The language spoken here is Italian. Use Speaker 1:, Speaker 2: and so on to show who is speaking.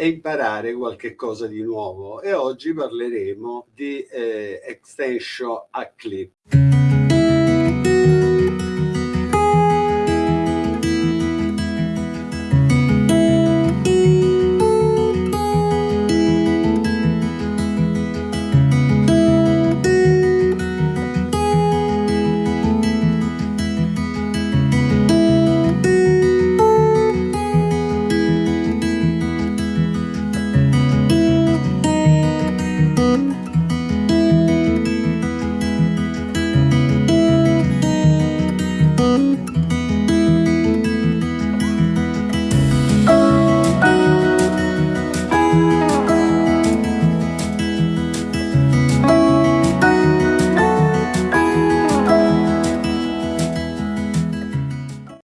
Speaker 1: e imparare qualche cosa di nuovo e oggi parleremo di eh, extension a clip.